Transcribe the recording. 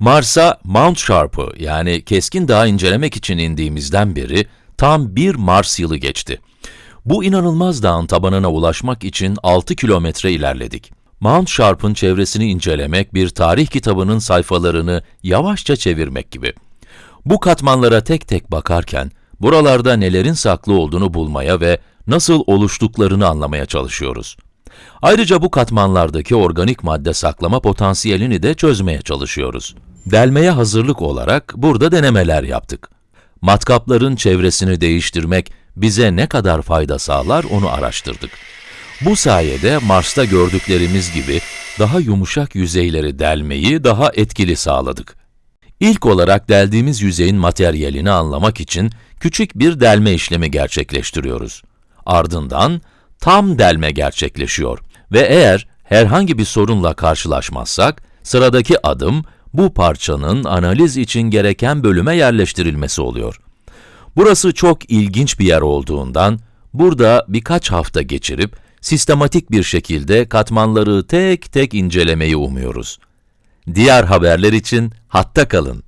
Mars'a Mount Sharp'ı yani Keskin Dağ incelemek için indiğimizden beri tam bir Mars yılı geçti. Bu inanılmaz dağın tabanına ulaşmak için 6 kilometre ilerledik. Mount Sharp'ın çevresini incelemek bir tarih kitabının sayfalarını yavaşça çevirmek gibi. Bu katmanlara tek tek bakarken, buralarda nelerin saklı olduğunu bulmaya ve nasıl oluştuklarını anlamaya çalışıyoruz. Ayrıca bu katmanlardaki organik madde saklama potansiyelini de çözmeye çalışıyoruz. Delmeye hazırlık olarak burada denemeler yaptık. Matkapların çevresini değiştirmek bize ne kadar fayda sağlar onu araştırdık. Bu sayede Mars'ta gördüklerimiz gibi daha yumuşak yüzeyleri delmeyi daha etkili sağladık. İlk olarak deldiğimiz yüzeyin materyalini anlamak için küçük bir delme işlemi gerçekleştiriyoruz. Ardından tam delme gerçekleşiyor ve eğer herhangi bir sorunla karşılaşmazsak, sıradaki adım bu parçanın analiz için gereken bölüme yerleştirilmesi oluyor. Burası çok ilginç bir yer olduğundan, burada birkaç hafta geçirip, sistematik bir şekilde katmanları tek tek incelemeyi umuyoruz. Diğer haberler için hatta kalın.